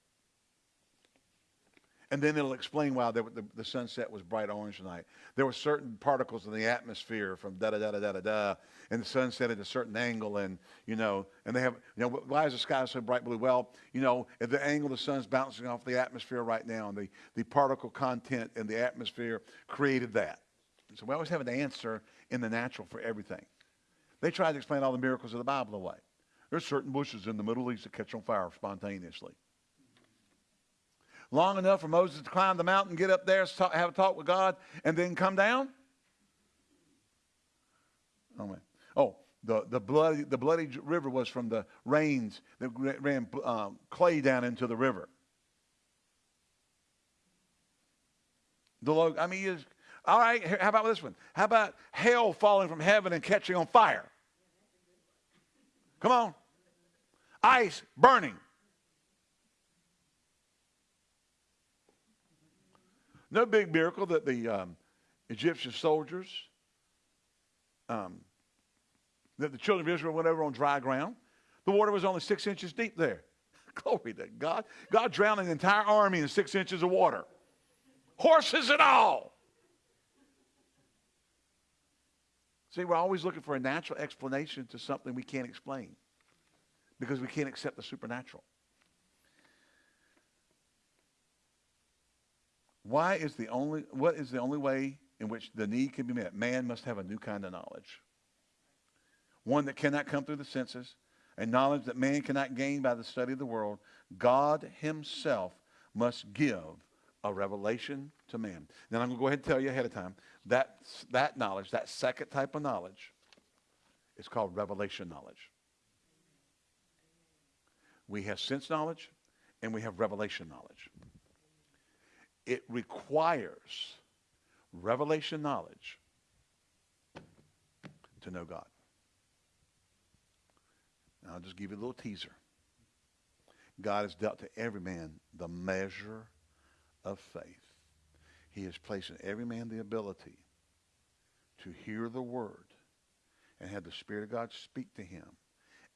And then it'll explain why the, the, the, sunset was bright orange tonight. There were certain particles in the atmosphere from da da da da da da da, and the sun set at a certain angle, and you know, and they have, you know, why is the sky so bright blue? Well, you know, at the angle the sun's bouncing off the atmosphere right now, and the, the particle content in the atmosphere created that. So we always have an answer in the natural for everything. They tried to explain all the miracles of the Bible away. There's certain bushes in the Middle East that catch on fire spontaneously long enough for Moses to climb the mountain, get up there, have a talk with God, and then come down? Oh. Oh, the, the, bloody, the bloody river was from the rains that ran um, clay down into the river. The log, I mean, all right, how about this one? How about hail falling from heaven and catching on fire? Come on. Ice burning. No big miracle that the um, Egyptian soldiers, um, that the children of Israel went over on dry ground. The water was only six inches deep there. Glory to God. God drowned an entire army in six inches of water. Horses and all. See, we're always looking for a natural explanation to something we can't explain because we can't accept the supernatural. Why is the only, what is the only way in which the need can be met? Man must have a new kind of knowledge. One that cannot come through the senses, a knowledge that man cannot gain by the study of the world. God himself must give a revelation to man. Now I'm going to go ahead and tell you ahead of time that that knowledge, that second type of knowledge, is called revelation knowledge. We have sense knowledge and we have revelation knowledge it requires revelation knowledge to know God. Now, I'll just give you a little teaser. God has dealt to every man the measure of faith. He has placed in every man the ability to hear the word and have the Spirit of God speak to him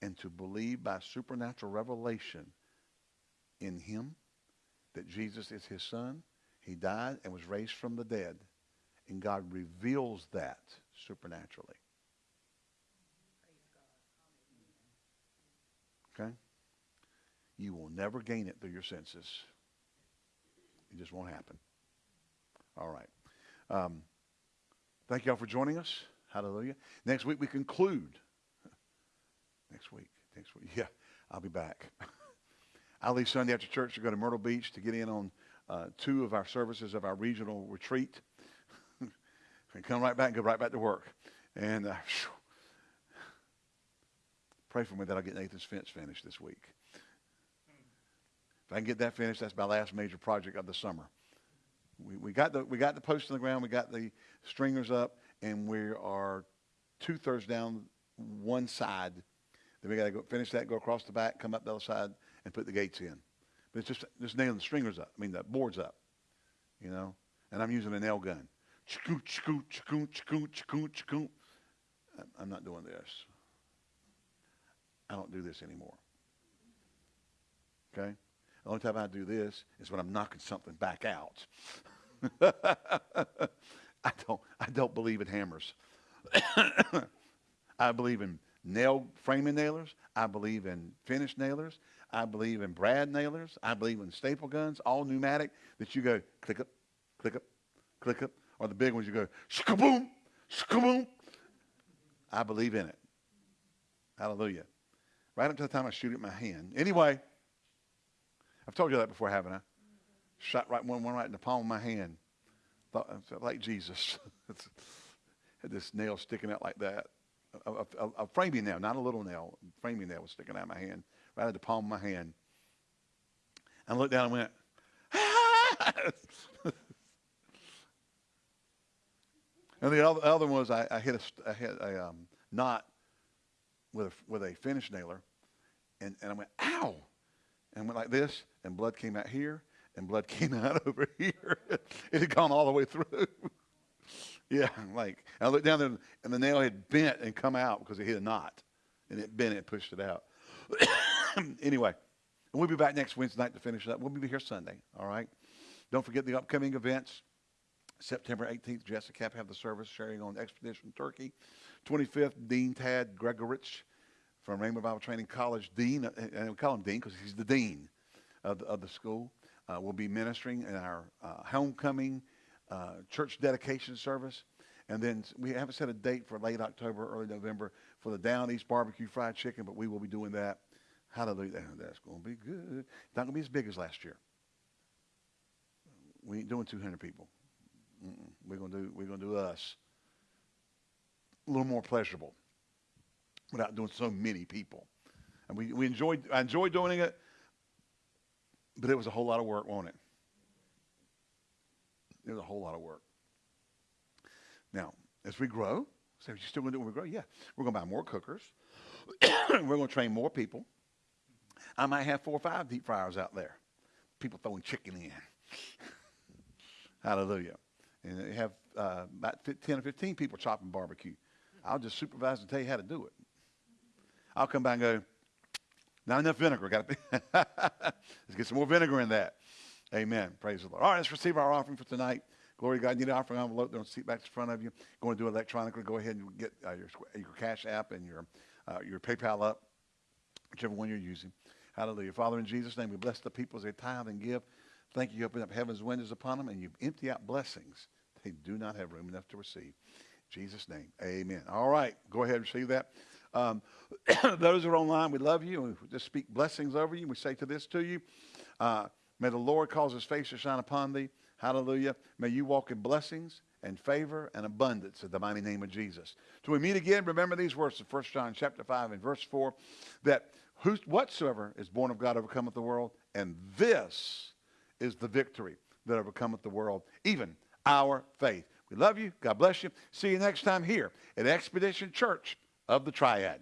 and to believe by supernatural revelation in him that Jesus is his son he died and was raised from the dead. And God reveals that supernaturally. Okay? You will never gain it through your senses. It just won't happen. All right. Um, thank you all for joining us. Hallelujah. Next week we conclude. Next week. Next week. Yeah, I'll be back. I'll leave Sunday after church to go to Myrtle Beach to get in on uh, two of our services of our regional retreat. and come right back and go right back to work. And uh, pray for me that I'll get Nathan's fence finished this week. If I can get that finished, that's my last major project of the summer. We, we, got the, we got the post on the ground, we got the stringers up, and we are two thirds down one side. Then we got to go finish that, go across the back, come up the other side, and put the gates in. But it's just, just nailing the stringers up. I mean, the boards up, you know. And I'm using a nail gun. I'm not doing this. I don't do this anymore. Okay? The only time I do this is when I'm knocking something back out. I don't I don't believe in hammers. I believe in nail framing nailers. I believe in finish nailers. I believe in brad nailers. I believe in staple guns, all pneumatic, that you go click up, click up, click up. Or the big ones you go shkaboom, shkaboom. I believe in it. Hallelujah. Right up to the time I shoot it in my hand. Anyway, I've told you that before, haven't I? Shot right one, one right in the palm of my hand. Thought, like Jesus. Had this nail sticking out like that. A, a, a, framing nail, not a little nail. Framing nail was sticking out of my hand right at the palm of my hand. And I looked down and went, And the other, other one was I, I hit a, hit a um, knot with a, with a finish nailer, and, and I went, ow, and went like this, and blood came out here, and blood came out over here. it had gone all the way through. Yeah, like I looked down there, and the nail had bent and come out because it hit a knot, and it bent and pushed it out. anyway, we'll be back next Wednesday night to finish up. We'll be here Sunday. All right. Don't forget the upcoming events. September 18th, Jessica Cap have the service sharing on Expedition Turkey. 25th, Dean Tad Gregorich from Rhema Bible Training College, Dean, uh, and we call him Dean because he's the Dean of the, of the school, uh, will be ministering in our uh, homecoming uh, church dedication service. And then we haven't set a date for late October, early November for the Down East Barbecue Fried Chicken, but we will be doing that. Hallelujah. That's going to be good. Not going to be as big as last year. We ain't doing 200 people. Mm-mm. We're going to do, we're going to do us. A little more pleasurable without doing so many people. And we, we enjoyed, I enjoyed doing it, but it was a whole lot of work, wasn't it? Was a whole lot of work. Now, as we grow, say, you still going to do when we grow? Yeah. We're going to buy more cookers. we're going to train more people. I might have four or five deep fryers out there. People throwing chicken in. Hallelujah. And they have uh, about 10 or 15 people chopping barbecue. I'll just supervise and tell you how to do it. I'll come by and go, not enough vinegar. Got to Let's get some more vinegar in that. Amen. Praise the Lord. All right, let's receive our offering for tonight. Glory to God. You need an offering envelope. Don't seat back in front of you. Going to do it electronically. Go ahead and get uh, your, your Cash App and your, uh, your PayPal up, whichever one you're using. Hallelujah. Father, in Jesus' name, we bless the people as they tithe and give. Thank you. You open up heaven's windows upon them and you empty out blessings they do not have room enough to receive. In Jesus' name, amen. All right, go ahead and receive that. Um, those who are online, we love you. We just speak blessings over you. We say to this to you. Uh, may the Lord cause his face to shine upon thee. Hallelujah. May you walk in blessings and favor and abundance in the mighty name of Jesus. Till we meet again, remember these words of 1 John chapter 5 and verse 4, that who, whatsoever is born of God overcometh the world, and this is the victory that overcometh the world, even our faith. We love you. God bless you. See you next time here at Expedition Church of the Triad.